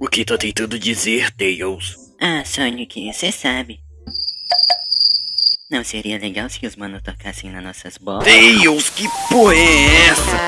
O que tá tentando dizer, Tails? Ah, Sonic, você sabe. Não seria legal se os manos tocassem nas nossas bolas? Tails, que porra é essa?